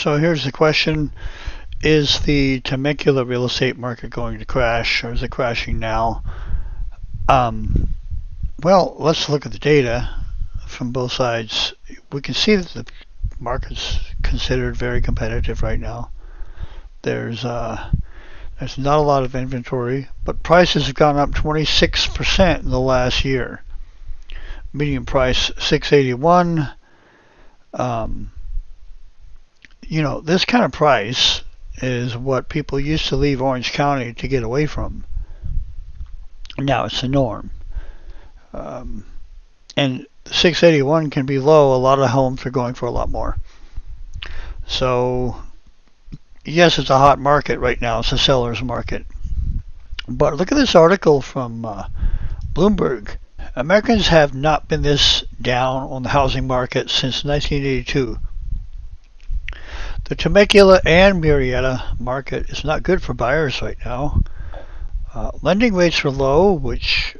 So here's the question. Is the Temecula real estate market going to crash or is it crashing now? Um, well, let's look at the data from both sides. We can see that the market's considered very competitive right now. There's uh, there's not a lot of inventory, but prices have gone up 26% in the last year. Median price 681. Um, you know, this kind of price is what people used to leave Orange County to get away from. Now it's the norm. Um, and 681 can be low. A lot of homes are going for a lot more. So, yes, it's a hot market right now. It's a seller's market. But look at this article from uh, Bloomberg. Americans have not been this down on the housing market since 1982. The Temecula and Murrieta market is not good for buyers right now. Uh, lending rates are low, which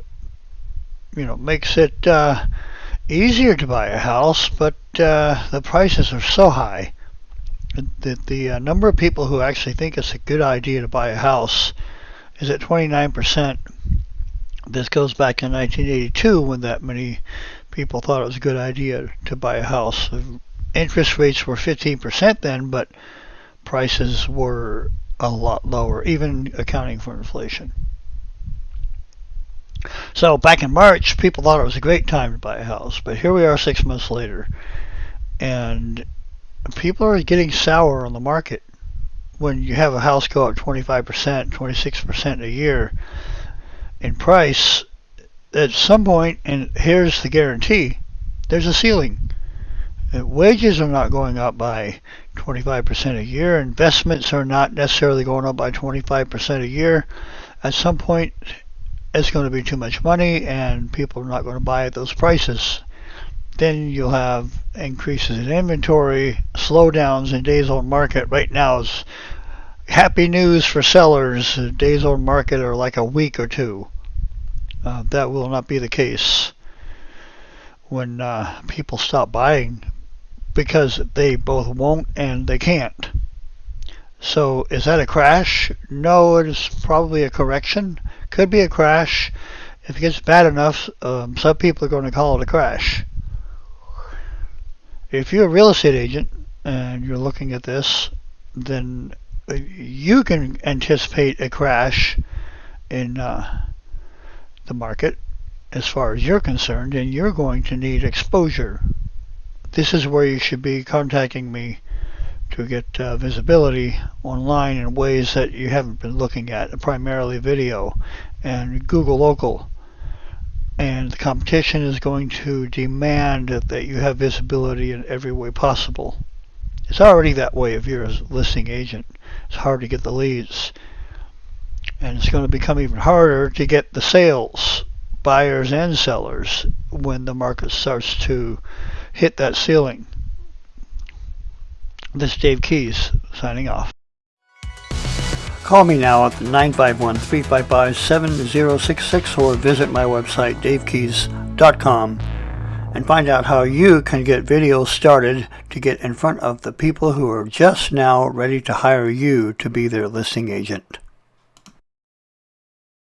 you know makes it uh, easier to buy a house, but uh, the prices are so high that the uh, number of people who actually think it's a good idea to buy a house is at 29%. This goes back in 1982 when that many people thought it was a good idea to buy a house interest rates were 15% then, but prices were a lot lower, even accounting for inflation. So back in March, people thought it was a great time to buy a house, but here we are six months later, and people are getting sour on the market. When you have a house go up 25%, 26% a year in price, at some point, and here's the guarantee, there's a ceiling wages are not going up by 25% a year. Investments are not necessarily going up by 25% a year. At some point, it's going to be too much money and people are not going to buy at those prices. Then you'll have increases in inventory, slowdowns in days on market. Right now is happy news for sellers. Days on market are like a week or two. Uh, that will not be the case when uh, people stop buying because they both won't and they can't. So is that a crash? No, it is probably a correction. Could be a crash. If it gets bad enough, um, some people are going to call it a crash. If you're a real estate agent and you're looking at this, then you can anticipate a crash in uh, the market as far as you're concerned, and you're going to need exposure this is where you should be contacting me to get uh, visibility online in ways that you haven't been looking at, primarily video and Google Local. And the competition is going to demand that you have visibility in every way possible. It's already that way if you're a listing agent. It's hard to get the leads. And it's going to become even harder to get the sales, buyers and sellers, when the market starts to hit that ceiling. This is Dave Keys signing off. Call me now at 951-355-7066 or visit my website davekeys.com and find out how you can get videos started to get in front of the people who are just now ready to hire you to be their listing agent.